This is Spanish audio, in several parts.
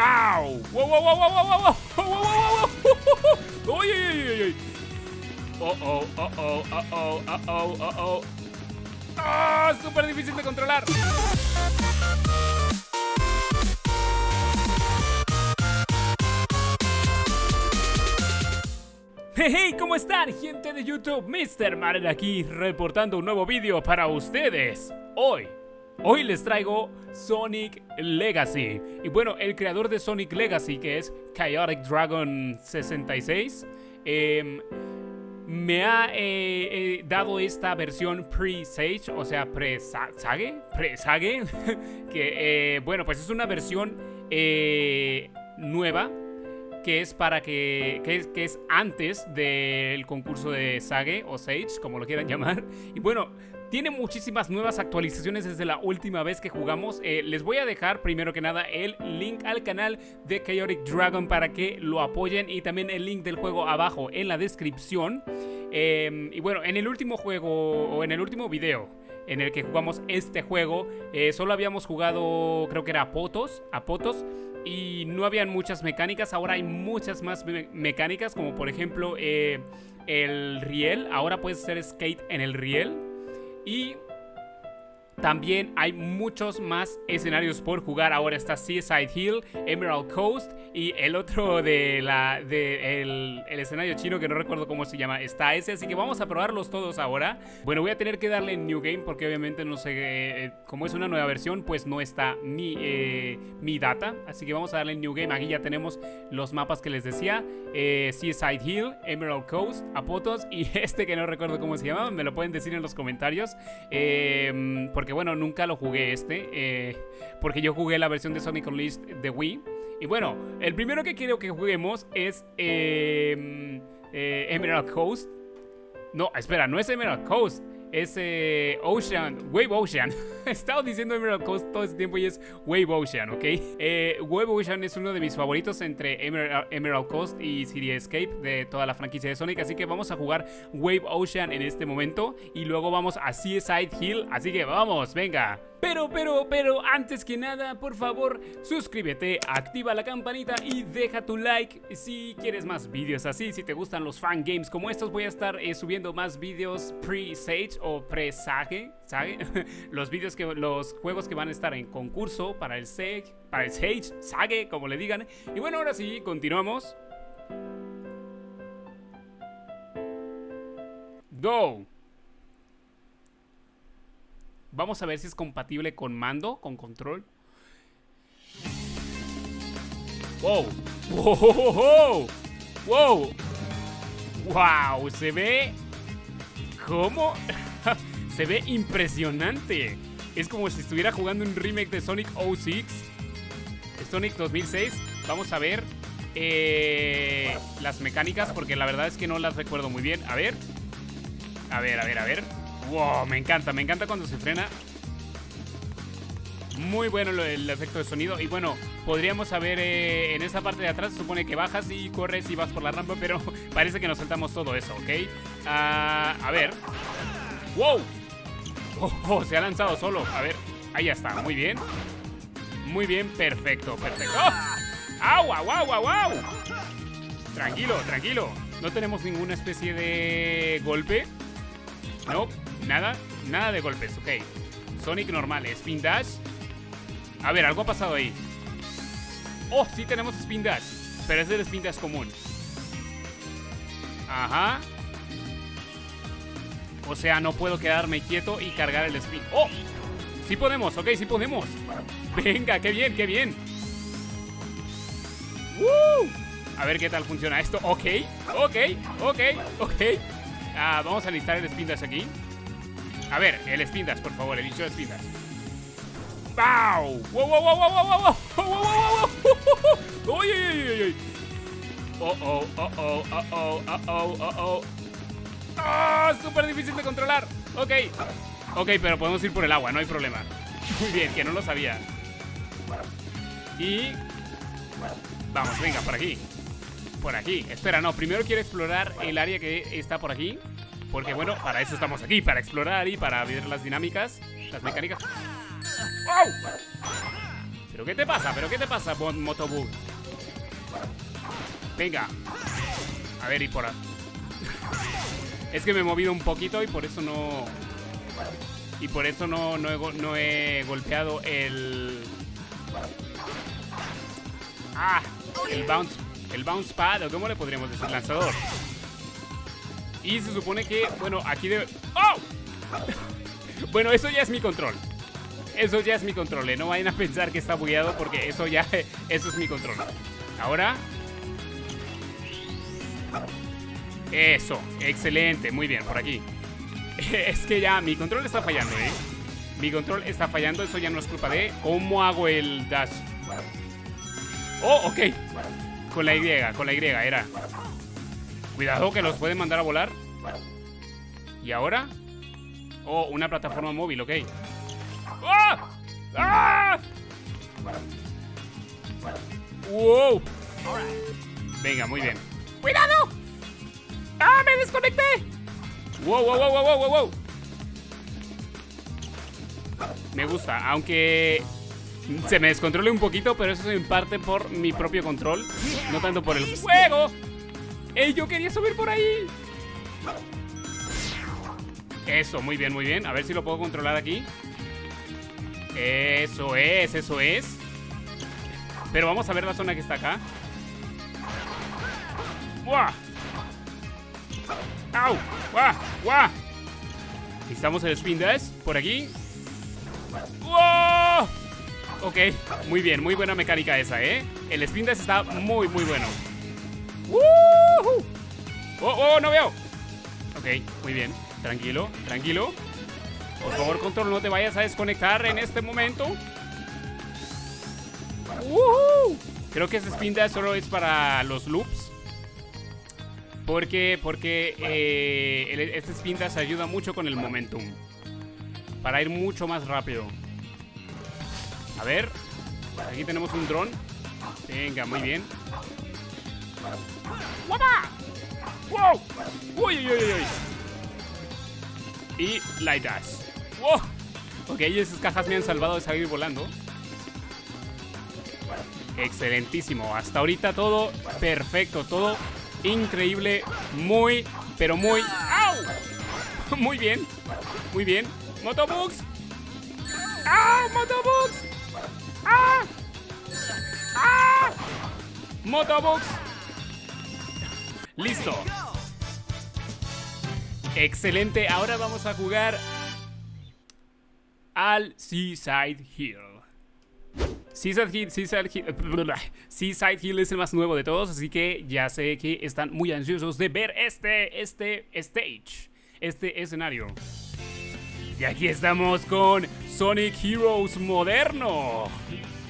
¡Pow! ¡Wow, wow, wow, wow, wow, wow! ¡Wow, wow, wow! ¡Uy, uy, uy, oh oh, oh, oh, oh, oh, oh, oh! ¡Ah! Oh, ¡Súper difícil de controlar! Hey, ¿cómo están gente de YouTube? Mr. Marel aquí reportando un nuevo vídeo para ustedes. Hoy hoy les traigo Sonic Legacy. Y bueno, el creador de Sonic Legacy, que es Chaotic Dragon 66, em, me ha eh, eh, dado esta versión pre-sage, o sea, pre-sage, pre-sage, que, eh, bueno, pues es una versión nueva que es para que, es, que es antes del concurso de Sage o Sage, como lo quieran llamar. Y bueno, tiene muchísimas nuevas actualizaciones desde la última vez que jugamos. Eh, les voy a dejar primero que nada el link al canal de Chaotic Dragon para que lo apoyen y también el link del juego abajo en la descripción. Em, y bueno, en el último juego o en el último video en el que jugamos este juego, eh, solo habíamos jugado, creo que era a Potos, a Potos y no habían muchas mecánicas. Ahora hay muchas más mecánicas, como por ejemplo eh, el riel. Ahora puedes hacer skate en el riel. 一 también hay muchos más escenarios por jugar. Ahora está Seaside Hill, Emerald Coast y el otro de la de el, escenario chino que no recuerdo cómo se llama. Está ese, así que vamos a probarlos todos ahora. Bueno, voy a tener que darle New Game porque obviamente no sé, eh, como es una nueva versión, pues no está mi, eh, mi data. Así que vamos a darle New Game. Aquí ya tenemos los mapas que les decía. Eh, Seaside Hill, Emerald Coast, Apotos y este que no recuerdo cómo se llama. Me lo pueden decir en los comentarios. porque bueno, nunca lo jugué este, eh, porque yo jugué la versión de Sonic Unleashed de Wii. Y bueno, el primero que quiero que juguemos es em, eh, Emerald Coast. No, espera, no es Emerald Coast es Ocean, Wave Ocean. He estado diciendo Emerald Coast todo este tiempo y es Wave Ocean, ¿ok? Eh, Wave Ocean es uno de mis favoritos entre Emerald, Coast y City Escape de toda la franquicia de Sonic, así que vamos a jugar Wave Ocean en este momento y luego vamos a Seaside Hill, así que vamos, venga. Pero, pero, pero, antes que nada, por favor, suscríbete, activa la campanita y deja tu like si quieres más vídeos así. Si te gustan los fan games como estos, voy a estar eh, subiendo más vídeos pre-sage o pre-sage, ¿sabe? los vídeos que, los juegos que van a estar en concurso para el Sage, para el Sage, Sage, como le digan. Y bueno, ahora sí, continuamos. Go. Vamos a ver si es compatible con mando, con control. ¡Wow! ¡Wow! ¡Wow! ¡Wow! Se ve... ¿Cómo? Se ve impresionante. Es como si estuviera jugando un remake de Sonic 06. Sonic 2006. Vamos a ver eh, las mecánicas porque la verdad es que no las recuerdo muy bien. A ver. A ver, a ver, a ver. Wow, me encanta, me encanta cuando se frena. Muy bueno el efecto de sonido. Y bueno, podríamos saber eh, en esa parte de atrás, se supone que bajas y corres y vas por la rampa, pero parece que nos saltamos todo eso, ¿ok? Ah, a ver. ¡Wow! Oh, oh, se ha lanzado solo. A ver, ahí ya está, muy bien. Muy bien, perfecto, perfecto. ¡Oh! ¡Au, au, au, au, au! Tranquilo, tranquilo. No tenemos ninguna especie de golpe. No, Nada, nada de golpes, ok. Sonic normal, Spin Dash. A ver, algo ha pasado ahí. Oh, sí tenemos Spin Dash. Pero es el Spin Dash común. Ajá. O sea, no puedo quedarme quieto y cargar el spin. ¡Oh! Sí podemos, ok, sí podemos. Venga, qué bien, qué bien. A ver qué tal funciona esto. Ok, ok, ok, ok. Ah, vamos a listar el spin dash aquí. A ver, el Spindas, por favor, el bicho de Spindas. ¡Wow! ¡Wow, wow, wow, wow, wow, wow! ¡Wow, wow, wow, wow! ¡Oh, oh, oh, oh, oh, oh, oh, oh, oh, oh! ¡Ah! ¡Súper difícil de controlar! Ok. Ok, pero podemos ir por el agua, no hay problema. Muy bien, que no lo sabía. Y... Vamos, venga, por aquí. Por aquí. Espera, no, primero quiero explorar el área que está por aquí. Porque bueno, para eso estamos aquí, para explorar y para ver las dinámicas, las mecánicas. ¡Oh! ¿Pero qué te pasa? ¿Pero qué te pasa, Motobug? Venga. A ver, y por... es que me he movido un poquito y por eso no... Y por eso no, no he golpeado el... Ah, el bounce, el bounce pad, o cómo le podríamos decir, lanzador. Y se supone que, bueno, aquí debe... ¡Oh! bueno, eso ya es mi control. Eso ya es mi control, ¿eh? No vayan a pensar que está bugueado porque eso ya... Eso es mi control. Ahora... Eso, excelente, muy bien, por aquí. es que ya mi control está fallando, ¿eh? Mi control está fallando, eso ya no es culpa de... ¿Cómo hago el dash? Oh, ok. Con la Y, con la Y, era. Cuidado que los pueden mandar a volar. ¿Y ahora? Oh, una plataforma móvil, ok. ¡Ah! ¡Ah! ¡Wow! Venga, muy bien. ¡Cuidado! ¡Ah, me desconecté! ¡Wow, wow, wow, wow, wow, wow! Me gusta, aunque se me descontrole un poquito, pero eso es en parte por mi propio control, no tanto por el juego. ¡Ey, yo quería subir por ahí! Eso, muy bien, muy bien. A ver si lo puedo controlar aquí. Eso es, eso es. Pero vamos a ver la zona que está acá. ¡Buah! ¡Au! ¡Buah! ¡Buah! Necesitamos el spin dash por aquí. ¡Wow! Ok, muy bien, muy buena mecánica esa, ¿eh? El spin dash está muy, muy bueno. ¡Oh, oh, no veo! Ok, muy bien. Tranquilo, tranquilo. Por favor, control, no te vayas a desconectar en este momento. Creo que ese spin dash solo es para los loops. Porque, porque eh, este spin dash ayuda mucho con el momentum. Para ir mucho más rápido. A ver. Aquí tenemos un dron. Venga, muy bien. ¡Wow! ¡Uy, uy, uy, uy! Y Light Dash. ¡Wow! Ok, esas cajas me han salvado de salir volando. Excelentísimo. Hasta ahorita todo perfecto, todo increíble. Muy, pero muy... ¡Au! Muy bien, muy bien. ¡Motobugs! ¡Ah! ¡Motobugs! ¡Ah! ¡Ah! ¡Motobugs! Listo. Excelente. Ahora vamos a jugar al Seaside Hill. Seaside Hill, Seaside Hill, Seaside Hill es el más nuevo de todos, así que ya sé que están muy ansiosos de ver este, este stage, este escenario. Y aquí estamos con Sonic Heroes moderno.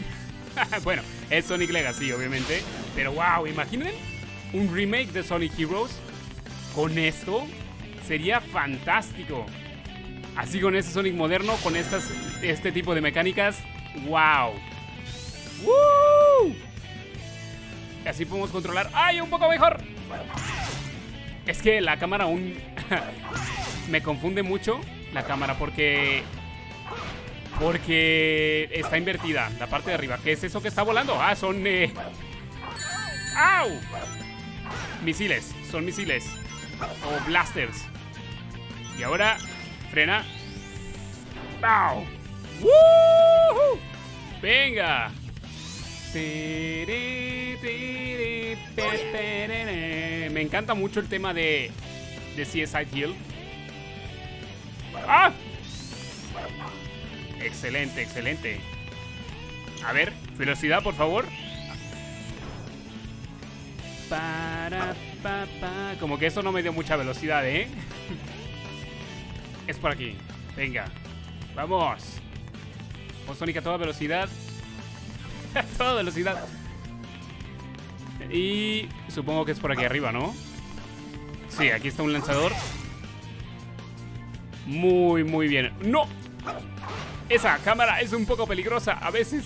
bueno, es Sonic Legacy, obviamente. Pero wow, imaginen un remake de Sonic Heroes con esto. Sería fantástico. Así con este Sonic moderno, con estas, este tipo de mecánicas. ¡Wow! ¡Woo! Así podemos controlar. ¡Ay, un poco mejor! Es que la cámara aún me confunde mucho la cámara porque... Porque está invertida la parte de arriba. ¿Qué es eso que está volando? Ah, son... Eh... ¡Au! Misiles, son misiles. O blasters. Y ahora, frena. ¡Au! ¡Venga! Me encanta mucho el tema de, de CSI Hill. ¡Ah! Excelente, excelente. A ver, velocidad, por favor. Como que eso no me dio mucha velocidad, ¿eh? es por aquí. Venga. Vamos. Con Sonic a toda velocidad. a toda velocidad. Y supongo que es por aquí arriba, ¿no? Sí, aquí está un lanzador. Muy, muy bien. ¡No! Esa cámara es un poco peligrosa a veces.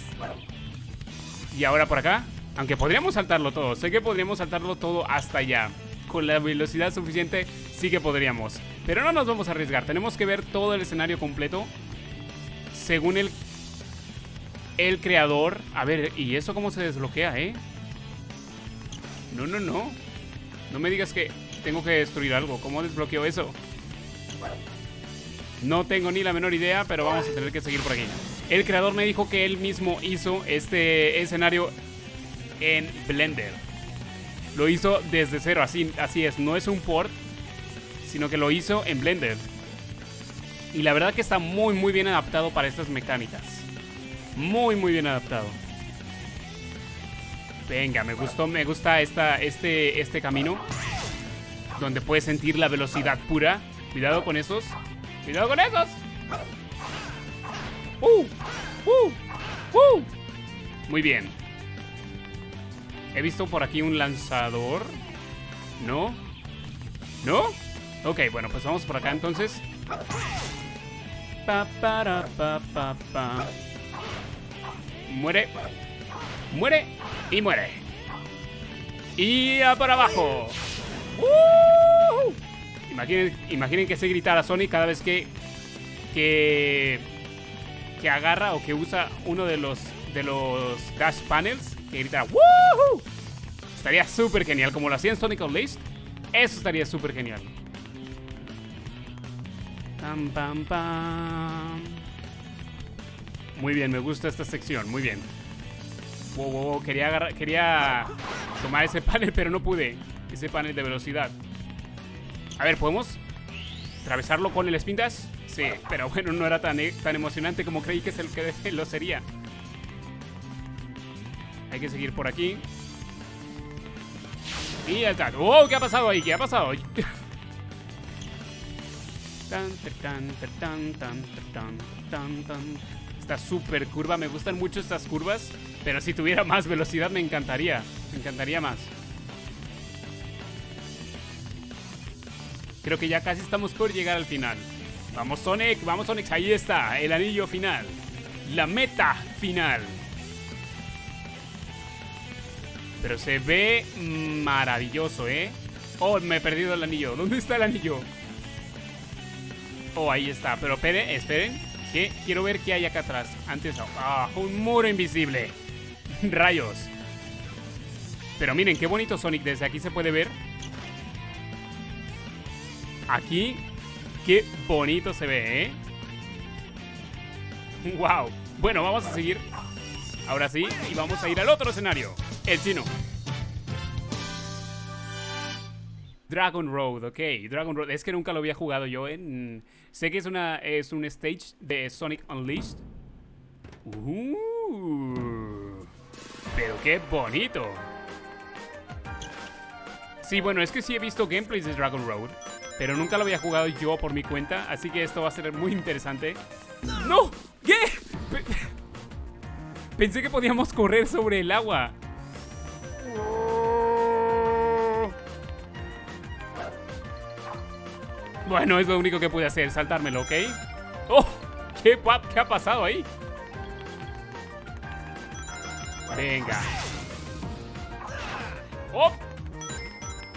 Y ahora por acá. Aunque podríamos saltarlo todo. Sé que podríamos saltarlo todo hasta allá. Con la velocidad suficiente sí que podríamos. Pero no nos vamos a arriesgar. Tenemos que ver todo el escenario completo. Según el... el creador... A ver, ¿y eso cómo se desbloquea, eh? No, no, no. No me digas que tengo que destruir algo. ¿Cómo desbloqueo eso? No tengo ni la menor idea, pero vamos a tener que seguir por aquí. El creador me dijo que él mismo hizo este escenario en Blender. Lo hizo desde cero, así, así es. No es un port, sino que lo hizo en Blender. Y la verdad que está muy, muy bien adaptado para estas mecánicas. Muy, muy bien adaptado. Venga, me gustó, me gusta esta, este, este camino. Donde puedes sentir la velocidad pura. Cuidado con esos. ¡Cuidado con esos! ¡Uh! ¡Uh! ¡Uh! Muy bien. He visto por aquí un lanzador. ¿No? ¿No? Ok, bueno, pues vamos por acá entonces. Pa, para, pa, pa, pa. Muere. Muere. Y muere. Y a por abajo. ¡Uh! Imaginen, imaginen que se gritara Sonic cada vez que, que que agarra o que usa uno de los de los dash panels que grita ¡Woohoo! Estaría súper genial, como lo hacía en Sonic Unleashed. Eso estaría súper genial. Pam, pam, pam. Muy bien, me gusta esta sección, muy bien. Wow, wow, wow. Quería, quería tomar ese panel, pero no pude. Ese panel de velocidad. A ver, ¿podemos atravesarlo con el spin dash? Sí, pero bueno, no era tan, tan emocionante como creí que, es que lo sería. Hay que seguir por aquí. Y está. ¡Oh! ¿Qué ha pasado ahí? ¿Qué ha pasado? Esta super curva, me gustan mucho estas curvas, pero si tuviera más velocidad me encantaría, me encantaría más. Creo que ya casi estamos por llegar al final. Vamos Sonic, vamos Sonic, ahí está, el anillo final. La meta final. Pero se ve maravilloso, ¿eh? Oh, me he perdido el anillo. ¿Dónde está el anillo? Oh, ahí está. Pero esperen, esperen. Quiero ver qué hay acá atrás. Antes, ah, un muro invisible. Rayos. Pero miren, qué bonito Sonic. Desde aquí se puede ver. Aquí Qué bonito se ve, ¿eh? ¡Wow! Bueno, vamos a seguir. Ahora sí, y vamos a ir al otro escenario. El chino. Dragon Road, ok. Dragon Road. Es que nunca lo había jugado yo. Sé que es, una, es un stage de Sonic Unleashed. Uh, pero qué bonito. Sí, bueno, es que sí he visto gameplays de Dragon Road. Pero nunca lo había jugado yo por mi cuenta, así que esto va a ser muy interesante. ¡No! ¿Qué? Pensé que podíamos correr sobre el agua. Bueno, es lo único que pude hacer, saltármelo, ¿ok? ¡Oh! ¿Qué, ¿Qué ha pasado ahí? Venga. ¡Oh!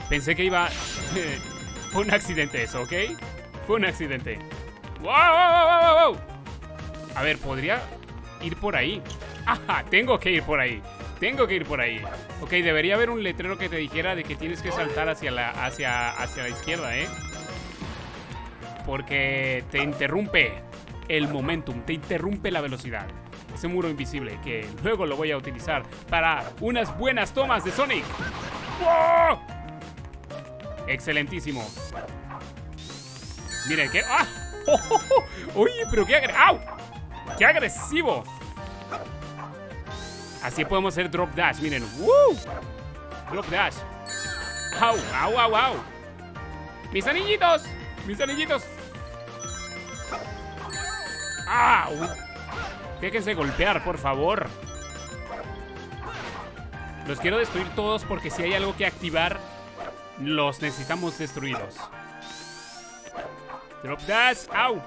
Pensé que iba... Fue un accidente eso, ¿ok? Fue un accidente. ¡Wow! A ver, ¿podría ir por ahí? ¡Ajá! Tengo que ir por ahí. Tengo que ir por ahí. Ok, debería haber un letrero que te dijera de que tienes que saltar hacia la, hacia, hacia la izquierda, ¿eh? Porque te interrumpe el momentum, te interrumpe la velocidad. Ese muro invisible que luego lo voy a utilizar para unas buenas tomas de Sonic. ¡Wow! Excelentísimo. Miren, qué... ¡Ah! Oye, pero qué ¡Au! ¡Qué agresivo! Así podemos hacer drop dash, miren. ¡Woo! Drop dash. ¡Au! ¡Au, au, au! ¡Mis anillitos! ¡Mis anillitos! ¡Au! Déjense golpear, por favor. Los quiero destruir todos porque si hay algo que activar los necesitamos destruidos. Drop dash. ¡Au!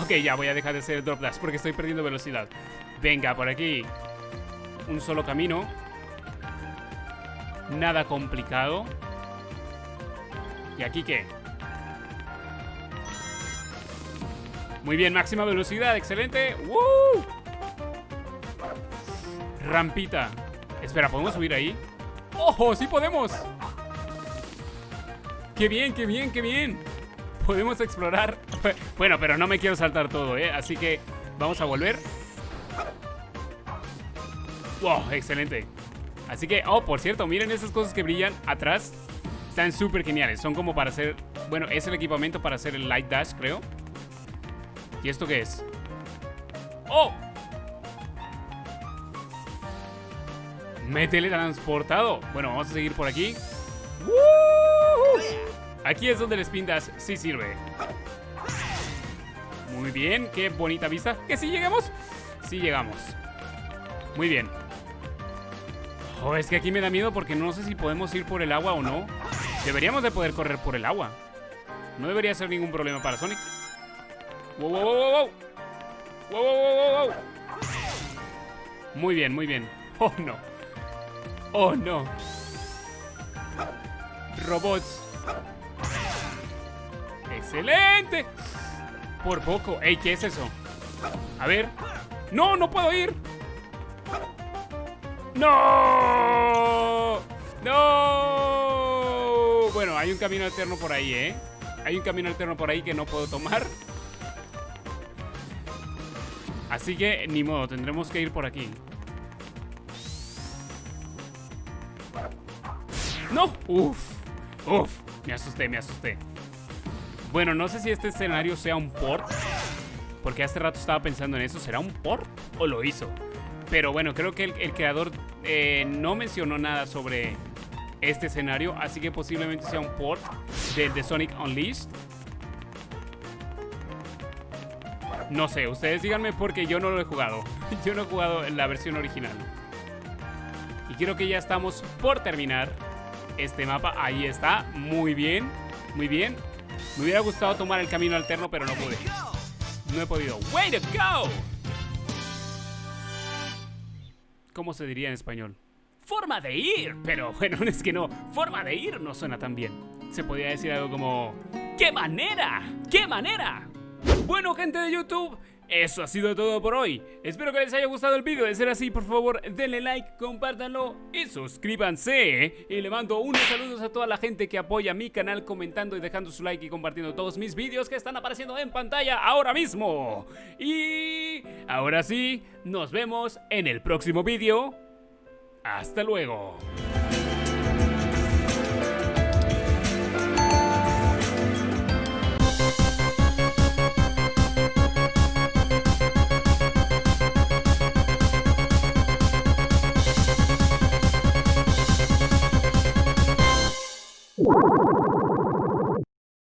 Ok, ya voy a dejar de hacer drop dash porque estoy perdiendo velocidad. Venga, por aquí. Un solo camino. Nada complicado. ¿Y aquí qué? Muy bien, máxima velocidad, excelente. ¡Woo! rampita. Espera, ¿podemos subir ahí? ¡Ojo! ¡Sí podemos! ¡Qué bien, qué bien, qué bien! Podemos explorar. Bueno, pero no me quiero saltar todo, ¿eh? Así que vamos a volver. ¡Wow! Excelente. Así que, oh, por cierto, miren esas cosas que brillan atrás. Están súper geniales. Son como para hacer... Bueno, es el equipamiento para hacer el Light Dash, creo. ¿Y esto qué es? ¡Oh! Me he teletransportado. Bueno, vamos a seguir por aquí. Aquí es donde el Spin Dash sí sirve. Muy bien, qué bonita vista. ¿Que sí llegamos? Sí llegamos. Muy bien. Oh, es que aquí me da miedo porque no sé si podemos ir por el agua o no. Deberíamos de poder correr por el agua. No debería ser ningún problema para Sonic. Wow, wow, wow, wow. Wow, wow, wow, wow. Muy bien, muy bien. Oh, no. Oh, no. Robots. ¡Excelente! Por poco. Ey, ¿qué es eso? A ver. ¡No, no puedo ir! ¡No! ¡No! Bueno, hay un camino alterno por ahí, ¿eh? Hay un camino alterno por ahí que no puedo tomar. Así que, ni modo, tendremos que ir por aquí. ¡No! ¡Uf! ¡Uf! Me asusté, me asusté. Bueno, no sé si este escenario sea un port. Porque hace rato estaba pensando en eso. ¿Será un port o lo hizo? Pero bueno, creo que el, creador eh, no mencionó nada sobre este escenario, así que posiblemente sea un port de, de Sonic Unleashed. No sé, ustedes díganme porque yo no lo he jugado. Yo no he jugado la versión original. Y creo que ya estamos por terminar este mapa. Ahí está, muy bien, muy bien. Me hubiera gustado tomar el camino alterno, pero no pude. No he podido. ¡Way to go! ¿Cómo se diría en español? Forma de ir, pero bueno, es que no, forma de ir no suena tan bien. Se podría decir algo como, ¡qué manera! ¡Qué manera! Bueno, gente de YouTube, eso ha sido todo por hoy. Espero que les haya gustado el vídeo. De ser así, por favor, denle like, compártanlo y suscríbanse. Y le mando unos saludos a toda la gente que apoya mi canal comentando y dejando su like y compartiendo todos mis vídeos que están apareciendo en pantalla ahora mismo. Y ahora sí, nos vemos en el próximo vídeo. Hasta luego.